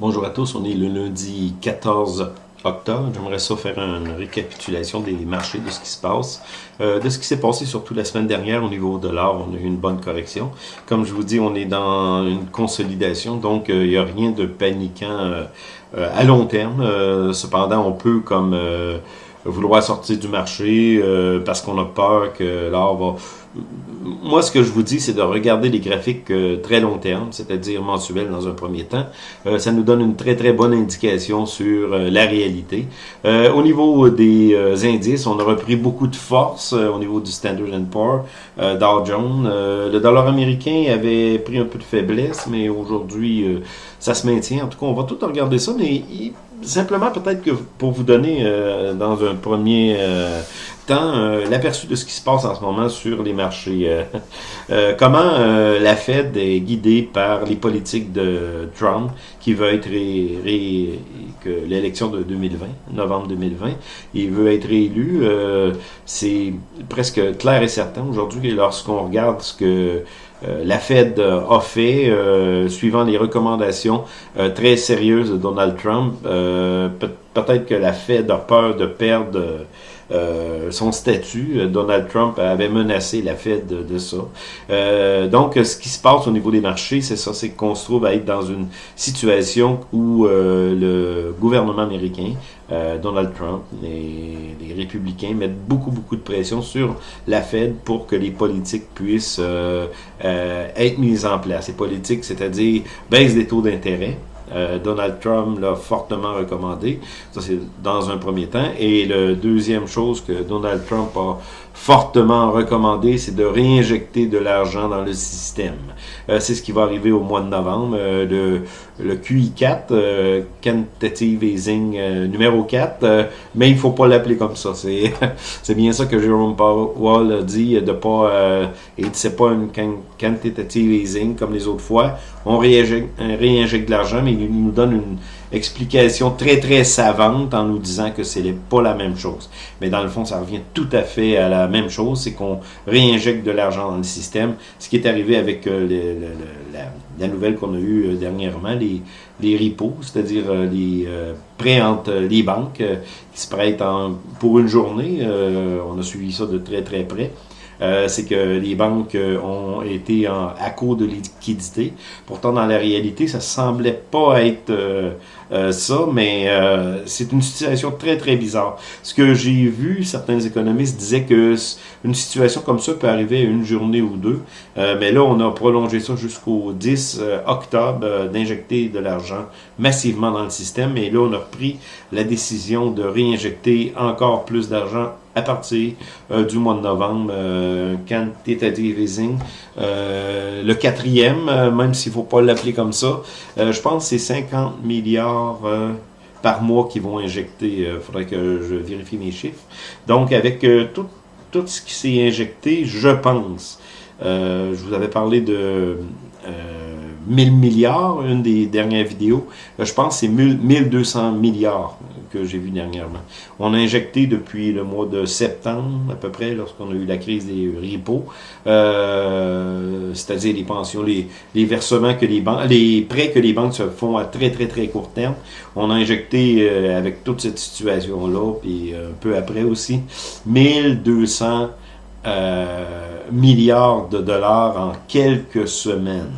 Bonjour à tous, on est le lundi 14 octobre. J'aimerais ça faire une récapitulation des marchés, de ce qui se passe, euh, de ce qui s'est passé surtout la semaine dernière au niveau de l'or. On a eu une bonne correction. Comme je vous dis, on est dans une consolidation, donc euh, il n'y a rien de paniquant euh, à long terme. cependant, on peut comme vouloir sortir du marché parce qu'on a peur que l'or va moi, ce que je vous dis, c'est de regarder les graphiques euh, très long terme, c'est-à-dire mensuels dans un premier temps. Euh, ça nous donne une très, très bonne indication sur euh, la réalité. au niveau des indices, on a repris beaucoup de force au niveau du Standard Poor's, Dow Jones. le dollar américain avait pris un peu de faiblesse, mais aujourd'hui, ça se maintient. En tout cas, on va tout regarder ça, mais simplement peut-être que pour vous donner dans un premier euh, l'aperçu de ce qui se passe en ce moment sur les marchés. Euh, euh, comment la Fed est guidée par les politiques de Trump, qui veut être ré, que l'élection de 2020, novembre 2020, il veut être réélu. C'est presque clair et certain aujourd'hui lorsqu'on regarde ce que la Fed a fait, suivant les recommandations très sérieuses de Donald Trump. Peut-être que la Fed a peur de perdre euh, son statut. Euh, Donald Trump avait menacé la Fed de, ça. Euh, donc, ce qui se passe au niveau des marchés, c'est ça, c'est qu'on se trouve à être dans une situation où le gouvernement américain, Donald Trump, les, les, républicains mettent beaucoup, beaucoup de pression sur la Fed pour que les politiques puissent être mises en place. Les politiques, c'est-à-dire baisse des taux d'intérêt, euh, Donald Trump l'a fortement recommandé. Ça, c'est dans un premier temps. Et le deuxième chose que Donald Trump a fortement recommandé, c'est de réinjecter de l'argent dans le système. Euh, c'est ce qui va arriver au mois de novembre. Euh, le, le QI4, euh, Quantitative Easing euh, numéro 4, mais il faut pas l'appeler comme ça. C'est bien ça que Jerome Powell a dit, de pas et c'est pas une Quantitative Easing comme les autres fois. On réinjecte, réinjecte de l'argent, mais il nous donne une explication très très savante en nous disant que c'est pas la même chose. Mais dans le fond, ça revient tout à fait à la même chose, c'est qu'on réinjecte de l'argent dans le système. Ce qui est arrivé avec euh, la, nouvelle qu'on a eue euh, dernièrement, les, les repos, c'est-à-dire euh, les prêts entre les banques qui se prêtent pour une journée. on a suivi ça de très très près. Euh, c'est que les banques euh, ont été en, à court de liquidité. Pourtant, dans la réalité, ça semblait pas être euh, ça, mais c'est une situation très, très bizarre. Ce que j'ai vu, certains économistes disaient que une situation comme ça peut arriver une journée ou deux, mais là, on a prolongé ça jusqu'au 10 octobre d'injecter de l'argent massivement dans le système, et là, on a pris la décision de réinjecter encore plus d'argent à partir euh, du mois de novembre, euh, quantitative easing. Euh, le quatrième, euh, même s'il ne faut pas l'appeler comme ça, je pense que c'est 50 milliards par mois qui vont injecter. Il faudrait que je vérifie mes chiffres. Donc, avec tout, tout ce qui s'est injecté, je pense, je vous avais parlé de 1000 milliards, une des dernières vidéos. Je pense que c'est 1200 milliards que j'ai vu dernièrement. On a injecté depuis le mois de septembre, à peu près, lorsqu'on a eu la crise des repos, euh, c'est-à-dire les pensions, les, versements que les banques, les prêts que les banques se font à très, très, très court terme. On a injecté, euh, avec toute cette situation-là, puis un peu après aussi, 1200 euh, milliards de dollars en quelques semaines.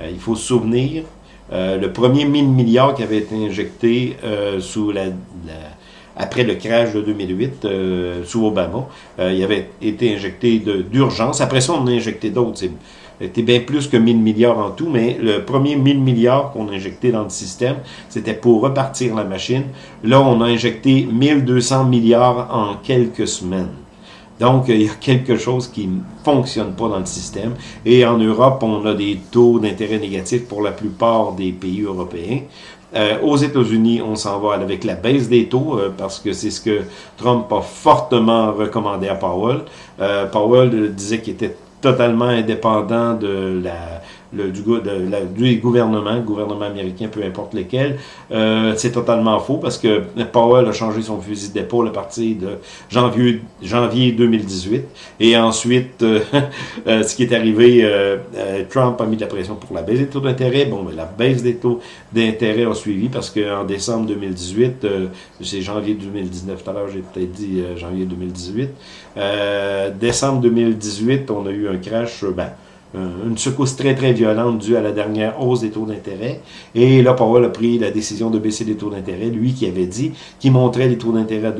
Euh, il faut se souvenir, euh, le premier 1000 milliards qui avait été injecté euh, sous la, après le crash de 2008 euh, sous Obama, il avait été injecté d'urgence. Après ça, on a injecté d'autres. C'était bien plus que 1000 milliards en tout, mais le premier 1000 milliards qu'on a injecté dans le système, c'était pour repartir la machine. Là, on a injecté 1200 milliards en quelques semaines. Donc, il y a quelque chose qui ne fonctionne pas dans le système. Et en Europe, on a des taux d'intérêt négatifs pour la plupart des pays européens. Euh, aux États-Unis, on s'en va avec la baisse des taux euh, parce que c'est ce que Trump a fortement recommandé à Powell. Euh, Powell disait qu'il était totalement indépendant de la du, du gouvernement, gouvernement américain, peu importe lequel. Euh, c'est totalement faux parce que Powell a changé son fusil d'épaule à partir de janvier, janvier 2018. Et ensuite, euh, euh, ce qui est arrivé, euh, Trump a mis de la pression pour la baisse des taux d'intérêt. Bon, mais la baisse des taux d'intérêt a suivi parce qu'en décembre 2018, c'est janvier 2019, tout à l'heure j'ai peut-être dit janvier 2018, décembre 2018, on a eu un crash, ben, une secousse très très violente due à la dernière hausse des taux d'intérêt. Et là, Powell a pris la décision de baisser les taux d'intérêt. Lui qui avait dit qu'il montrait les taux d'intérêt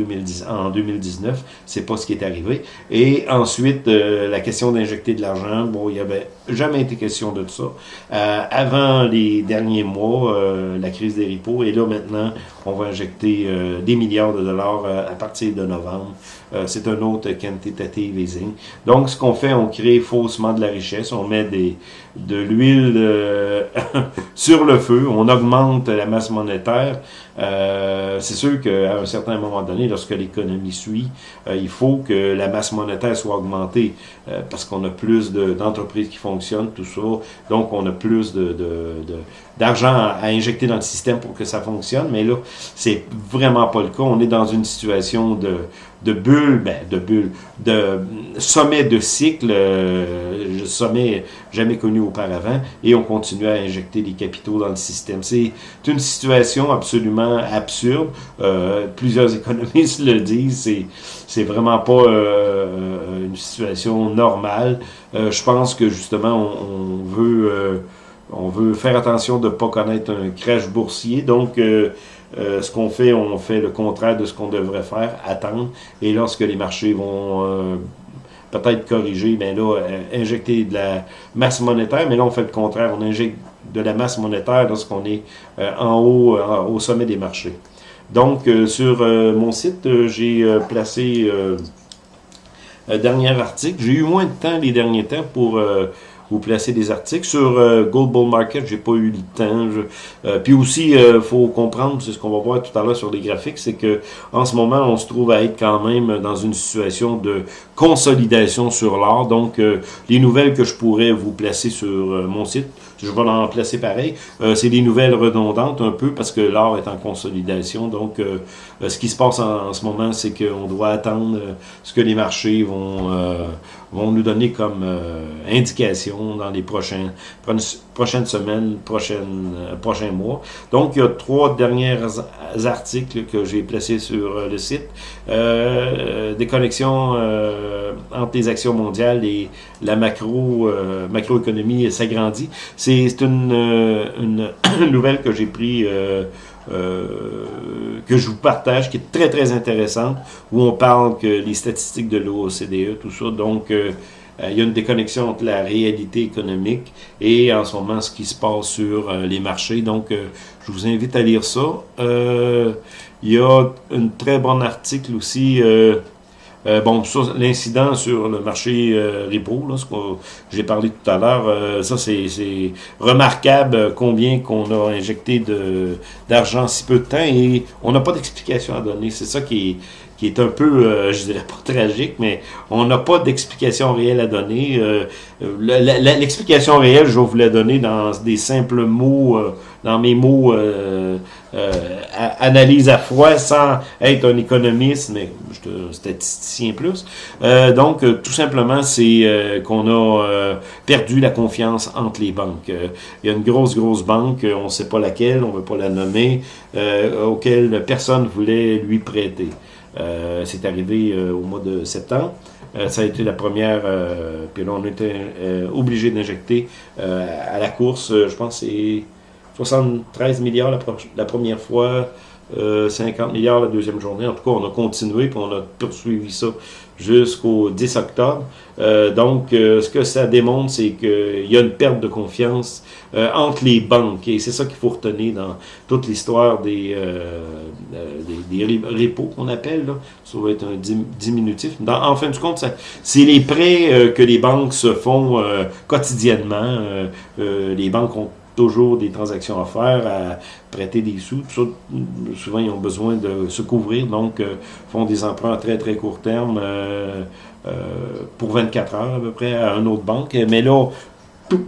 en 2019, c'est pas ce qui est arrivé. Et ensuite, euh, la question d'injecter de l'argent, bon, il y avait jamais été question de ça. Euh, avant les derniers mois, euh, la crise des repos, et là maintenant, on va injecter euh, des milliards de dollars à partir de novembre. c'est un autre quantitative easing. Donc, ce qu'on fait, on crée faussement de la richesse, on met des, de l'huile sur le feu, on augmente la masse monétaire. Euh, c'est sûr qu'à un certain moment donné, lorsque l'économie suit, euh, il faut que la masse monétaire soit augmentée euh, parce qu'on a plus d'entreprises qui fonctionnent, tout ça. Donc, on a plus de, d'argent à injecter dans le système pour que ça fonctionne. Mais là, c'est vraiment pas le cas. On est dans une situation de, de bulle, ben, de bulle, de sommet de cycle, euh, sommet jamais connu auparavant, et on continue à injecter des capitaux dans le système. C'est une situation absolument absurde. Euh, plusieurs économistes le disent. C'est vraiment pas euh, une situation normale. Euh, je pense que justement on, veut on veut faire attention de ne pas connaître un crash boursier. Donc euh, ce qu'on fait, on fait le contraire de ce qu'on devrait faire, attendre. Et lorsque les marchés vont euh, peut-être corriger, ben là, euh, injecter de la masse monétaire, mais là, on fait le contraire. On injecte de la masse monétaire lorsqu'on est en haut, au sommet des marchés. Donc, sur mon site, j'ai placé un dernier article. J'ai eu moins de temps les derniers temps pour vous placer des articles. Sur euh, Gold Bull Market, j'ai pas eu le temps. Euh, puis aussi, euh, faut comprendre, c'est ce qu'on va voir tout à l'heure sur les graphiques, c'est que en ce moment, on se trouve à être quand même dans une situation de consolidation sur l'or. Donc, les nouvelles que je pourrais vous placer sur mon site, je vais en placer pareil. c'est des nouvelles redondantes un peu parce que l'or est en consolidation. Donc, ce qui se passe en, en ce moment, c'est qu'on doit attendre ce que les marchés vont vont nous donner comme euh, indication dans les prochains, prochaines semaines, prochaines, euh, prochains mois. Donc, il y a trois derniers articles que j'ai placés sur euh, le site. des connexions entre les actions mondiales et la macro macroéconomie s'agrandit. C'est une, une, nouvelle que j'ai pris que je vous partage, qui est très, très intéressante, où on parle que les statistiques de l'OCDE, tout ça, donc euh, euh, il y a une déconnexion entre la réalité économique et en ce moment ce qui se passe sur les marchés. Donc, je vous invite à lire ça. il y a un très bon article aussi euh, bon, ça, l'incident sur le marché euh, repo, là, ce que j'ai parlé tout à l'heure, euh, ça c'est remarquable combien qu'on a injecté d'argent si peu de temps et on n'a pas d'explication à donner. C'est ça qui est, qui est un peu, je dirais pas tragique, mais on n'a pas d'explication réelle à donner. L'explication réelle, je vais vous la donner dans des simples mots, dans mes mots euh, analyse à froid sans être un économiste, mais je suis un statisticien plus. Euh, donc, euh, tout simplement, c'est qu'on a perdu la confiance entre les banques. il y a une grosse, grosse banque, on ne sait pas laquelle, on ne veut pas la nommer, auquel personne voulait lui prêter. c'est arrivé au mois de septembre. ça a été la première, puis là on était obligé d'injecter à la course, je pense c'est 73 milliards la, première fois, 50 euh, milliards la deuxième journée. En tout cas, on a continué, puis on a poursuivi ça jusqu'au 10 octobre. Euh, donc, euh, ce que ça démontre, c'est qu'il y a une perte de confiance entre les banques. Et c'est ça qu'il faut retenir dans toute l'histoire des, des, des, repos qu'on appelle. Là. Ça va être un diminutif. en fin de compte, c'est les prêts que les banques se font quotidiennement. les banques ont toujours des transactions à faire, à prêter des sous. souvent, ils ont besoin de se couvrir, donc euh, font des emprunts à très, très court terme euh, euh, pour 24 heures à peu près à une autre banque. Mais là,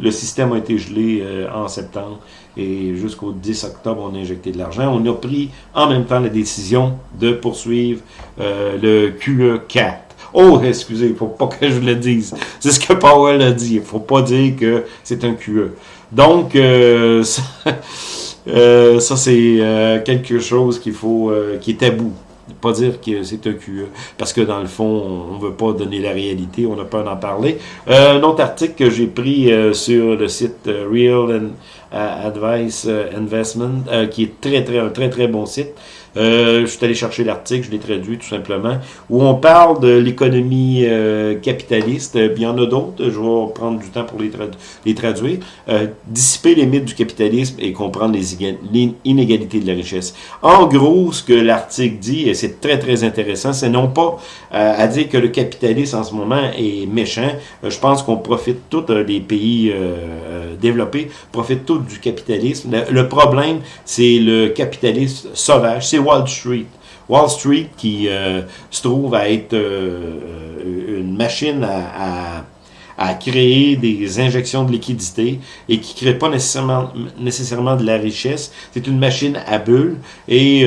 le système a été gelé en septembre et jusqu'au 10 octobre, on a injecté de l'argent. On a pris en même temps la décision de poursuivre le QE4. Oh, excusez, il faut pas que je le dise. C'est ce que Powell a dit. Il faut pas dire que c'est un QE. Donc, ça, euh, ça c'est euh, quelque chose qu'il faut, euh, qui est tabou. Pas dire que c'est un QE, parce que dans le fond, on veut pas donner la réalité, on n'a peur d'en parler. un autre article que j'ai pris sur le site Real Advice Investment, qui est très, très, un très, très bon site. Euh, je suis allé chercher l'article, je l'ai traduit tout simplement, où on parle de l'économie euh, capitaliste. Euh, il y en a d'autres, je vais prendre du temps pour les, les traduire. dissiper les mythes du capitalisme et comprendre les, inégalités de la richesse. En gros, ce que l'article dit, et c'est très très intéressant, c'est non pas à dire que le capitalisme en ce moment est méchant. je pense qu'on profite tous des pays développés, profitent tous du capitalisme. Le, problème, c'est le capitalisme sauvage. C'est Wall Street. Wall Street qui euh, se trouve à être euh, euh, une machine à, à, créer des injections de liquidité et qui ne crée pas nécessairement, nécessairement de la richesse. C'est une machine à bulles et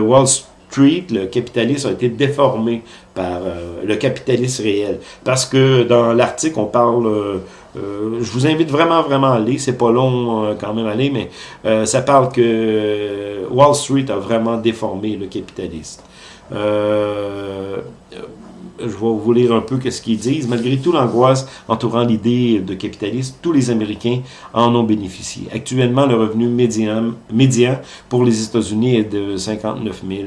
Wall Street, le capitalisme, a été déformé par le capitalisme réel. Parce que dans l'article, on parle euh, je vous invite vraiment, vraiment à aller. C'est pas long euh, quand même à aller, mais euh, ça parle que Wall Street a vraiment déformé le capitaliste. je vais vous lire un peu ce qu'ils disent. Malgré tout l'angoisse entourant l'idée de capitalisme, tous les Américains en ont bénéficié. Actuellement, le revenu médian, médian pour les États-Unis est de 59 000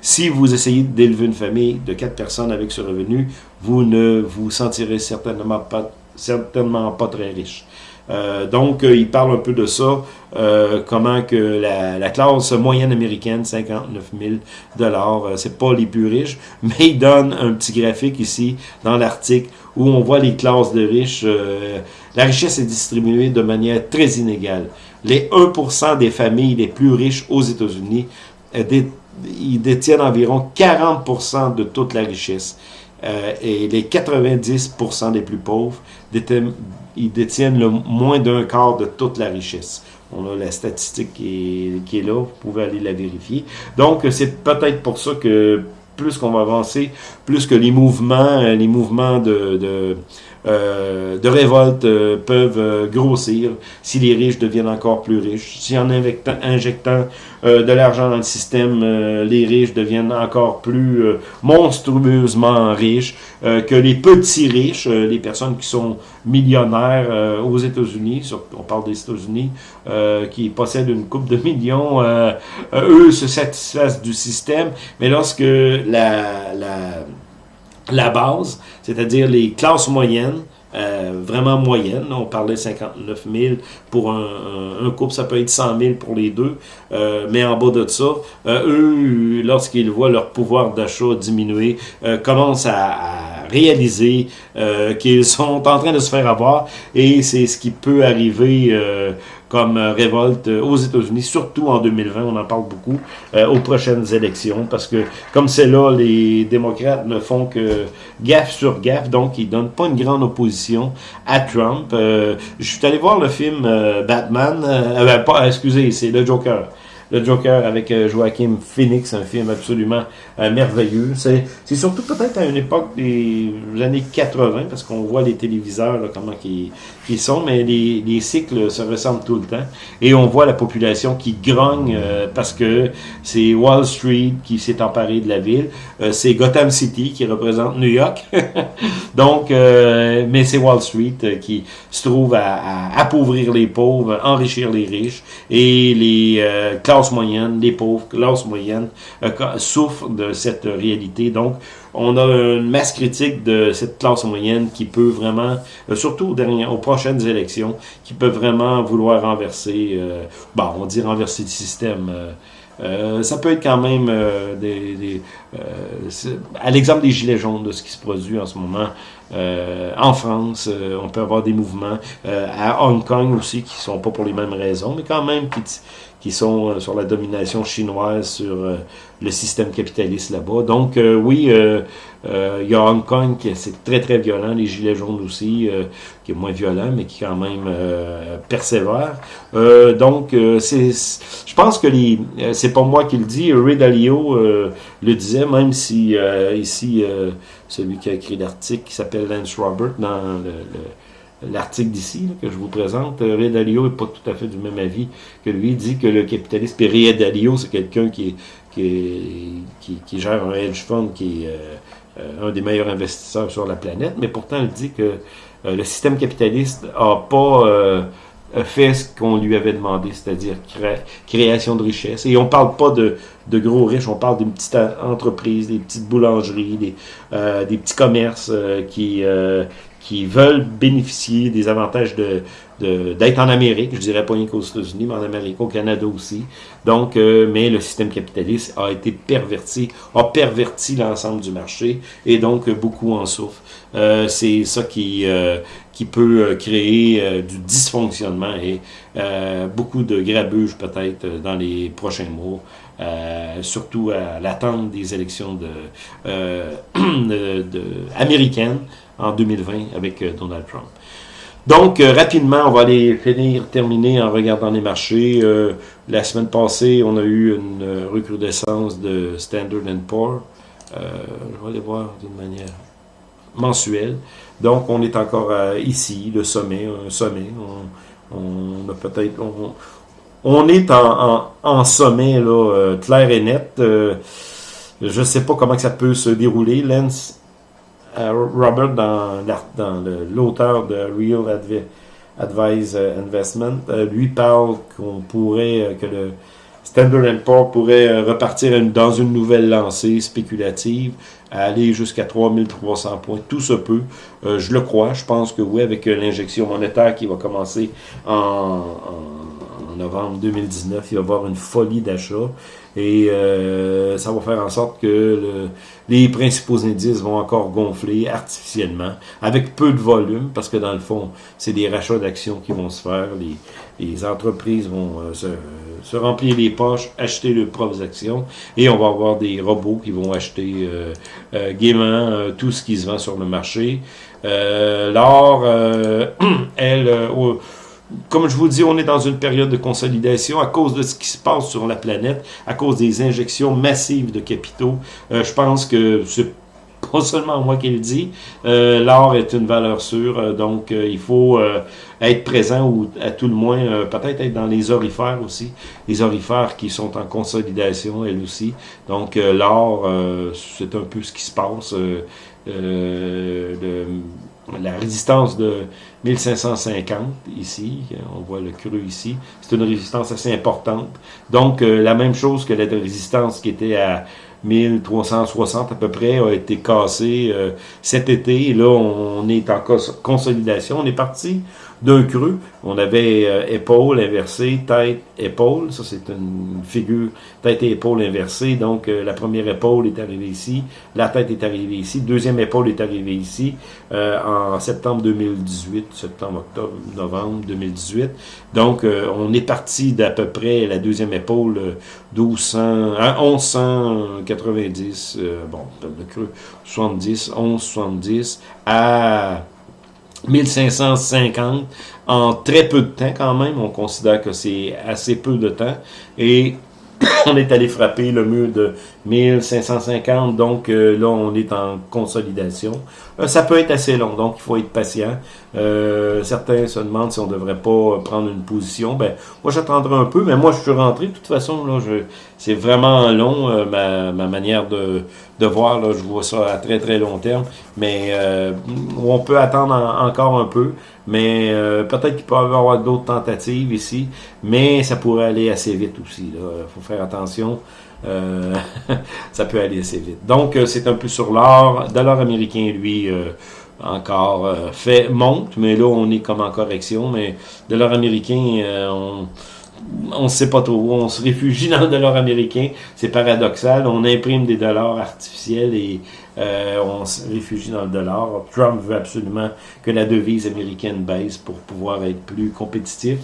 si vous essayez d'élever une famille de quatre personnes avec ce revenu, vous ne vous sentirez certainement pas, certainement pas très riche. Euh, donc, euh, il parle un peu de ça, euh, comment que la, classe moyenne américaine, 59 000 dollars, c'est pas les plus riches, mais il donne un petit graphique ici dans l'article où on voit les classes de riches. la richesse est distribuée de manière très inégale. Les 1% des familles les plus riches aux États-Unis ils détiennent environ 40% de toute la richesse. Euh, et les 90% des plus pauvres, détiennent, ils détiennent le moins d'un quart de toute la richesse. On a la statistique qui est, là, vous pouvez aller la vérifier. Donc, c'est peut-être pour ça que plus qu'on va avancer, plus que les mouvements, euh, les mouvements de euh, de révolte euh, peuvent euh, grossir si les riches deviennent encore plus riches. Si en injectant, injectant de l'argent dans le système, les riches deviennent encore plus monstrueusement riches, que les petits riches, les personnes qui sont millionnaires aux États-Unis, on parle des États-Unis, qui possèdent une coupe de millions, eux se satisfassent du système, mais lorsque la, la la base, c'est-à-dire les classes moyennes, euh, vraiment moyennes. On parlait 59 000 pour un, un, couple, ça peut être 100 000 pour les deux. Euh, mais en bas de ça, euh, eux, lorsqu'ils voient leur pouvoir d'achat diminuer, commencent à, à réaliser qu'ils sont en train de se faire avoir. Et c'est ce qui peut arriver comme euh, révolte euh, aux États-Unis, surtout en 2020, on en parle beaucoup, euh, aux prochaines élections, parce que comme c'est là, les démocrates ne font que gaffe sur gaffe, donc ils donnent pas une grande opposition à Trump. je suis allé voir le film Batman, ben, pas, excusez, c'est le Joker le Joker avec Joaquin Phoenix, un film absolument euh, merveilleux. C'est surtout peut-être à une époque des années 80, parce qu'on voit les téléviseurs, là, comment ils, sont, mais les, les, cycles se ressemblent tout le temps. Et on voit la population qui grogne euh, parce que c'est Wall Street qui s'est emparé de la ville. c'est Gotham City qui représente New York. Donc, mais c'est Wall Street qui se trouve à, à, appauvrir les pauvres, enrichir les riches et les classes moyenne, les pauvres, classe moyenne, euh, souffrent de cette réalité. Donc, on a une masse critique de cette classe moyenne qui peut vraiment, euh, surtout aux, aux prochaines élections, qui peut vraiment vouloir renverser, euh, on dit renverser le système. ça peut être quand même des, à l'exemple des gilets jaunes de ce qui se produit en ce moment en France, on peut avoir des mouvements à Hong Kong aussi qui sont pas pour les mêmes raisons, mais quand même qui, qui sont sur la domination chinoise sur le système capitaliste là-bas. Donc oui, il y a Hong Kong qui c'est très très violent, les gilets jaunes aussi, qui est moins violent, mais qui quand même persévère. donc c'est, je pense que les, c'est pas moi qui le dis, Ray Dalio le disait, même si ici celui qui a écrit l'article qui s'appelle Lance Robert dans l'article d'ici que je vous présente. Euh, Ray Dalio n'est pas tout à fait du même avis que lui. Il dit que le capitaliste, et Ray Dalio, c'est quelqu'un qui, qui, gère un hedge fund qui est euh, un des meilleurs investisseurs sur la planète, mais pourtant il dit que euh, le système capitaliste n'a pas fait ce qu'on lui avait demandé, c'est-à-dire création de richesse. Et on parle pas de, gros riches, on parle d'une petite entreprise, des petites boulangeries, des, euh, petits commerces euh, qui, euh, qui veulent bénéficier des avantages de d'être en Amérique, je dirais pas rien qu'aux États-Unis, mais en Amérique, au Canada aussi. Donc, mais le système capitaliste a été perverti, a perverti l'ensemble du marché, et donc beaucoup en souffrent. c'est ça qui qui peut euh, créer euh, du dysfonctionnement et euh, beaucoup de grabuge peut-être dans les prochains mois, surtout à l'attente des élections américaines en 2020 avec Donald Trump. Donc, rapidement, on va aller finir, terminer en regardant les marchés. la semaine passée, on a eu une recrudescence de Standard Poor's. je vais aller voir d'une manière mensuelle. Donc, on est encore euh, ici, le sommet, un sommet. On, a peut-être... On, est en, sommet, là, euh, clair et net. Euh, je ne sais pas comment ça peut se dérouler. Lance Robert, dans, l'auteur de Real Advice Investment, lui parle qu'on pourrait, que le Standard Poor's pourrait repartir dans une nouvelle lancée spéculative aller jusqu'à 3300 points. Tout se peut. Euh, je le crois. Je pense que oui, avec euh, l'injection monétaire qui va commencer en, novembre 2019, il va y avoir une folie d'achat. Et euh, ça va faire en sorte que les principaux indices vont encore gonfler artificiellement, avec peu de volume, parce que dans le fond, c'est des rachats d'actions qui vont se faire. Les, les entreprises vont se se remplir les poches, acheter leurs propres actions, et on va avoir des robots qui vont acheter euh, euh, gaiement euh, tout ce qui se vend sur le marché. L'or, elle, comme je vous dis, on est dans une période de consolidation à cause de ce qui se passe sur la planète, à cause des injections massives de capitaux. je pense que c'est pas seulement moi qui le dis. Euh, L'or est une valeur sûre, euh, donc euh, il faut euh, être présent ou à tout le moins peut-être être dans les orifères aussi. Les orifères qui sont en consolidation, elles aussi. Donc l'or, c'est un peu ce qui se passe. La résistance de 1550 ici, on voit le cru ici, c'est une résistance assez importante. Donc la même chose que la résistance qui était à 1360 à peu près a été cassé euh, cet été. Là, on est en consolidation. On est parti d'un creux. On avait euh, épaule inversée, tête, épaule. Ça, c'est une figure tête et épaule inversée. Donc, euh, la première épaule est arrivée ici. La tête est arrivée ici. Deuxième épaule est arrivée ici euh, en septembre 2018, septembre, octobre, novembre 2018. Donc, on est parti d'à peu près la deuxième épaule 1200, à 1190, bon, le creux 70, 1170 à 1550 en très peu de temps quand même. On considère que c'est assez peu de temps. Et on est allé frapper le mur de 1550, donc euh, là on est en consolidation. Euh, ça peut être assez long, donc il faut être patient. Euh, certains se demandent si on devrait pas prendre une position. Ben, moi j'attendrai un peu, mais moi je suis rentré de toute façon. Là, c'est vraiment long ma, ma, manière de, de voir. Là, je vois ça à très très long terme, mais on peut attendre encore un peu. Mais peut-être qu'il peut y avoir d'autres tentatives ici, mais ça pourrait aller assez vite aussi. Il faut faire attention. Euh, ça peut aller assez vite. Donc, euh, c'est un peu sur l'or. Dollar américain, lui, euh, encore fait monte, mais là, on est comme en correction. Mais dollar américain, on on sait pas trop. On se réfugie dans le dollar américain. C'est paradoxal. On imprime des dollars artificiels et on se réfugie dans le dollar. Trump veut absolument que la devise américaine baisse pour pouvoir être plus compétitif.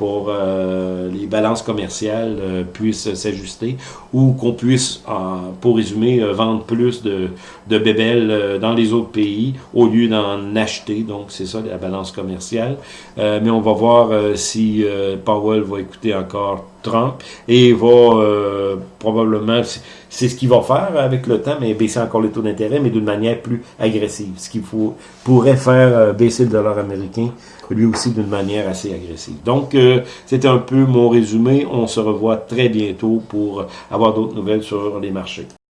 Pour euh, les balances commerciales euh, puissent s'ajuster ou qu'on puisse, pour résumer, vendre plus de, de bébelles dans les autres pays au lieu d'en acheter. Donc, c'est ça la balance commerciale. mais on va voir si Powell va écouter encore Trump et va euh, probablement, c'est ce qu'il va faire avec le temps, mais baisser encore les taux d'intérêt, mais d'une manière plus agressive. Ce qu'il faut pourrait faire euh, baisser le dollar américain, lui aussi d'une manière assez agressive. Donc, euh, c'était un peu mon résumé. On se revoit très bientôt pour avoir d'autres nouvelles sur les marchés.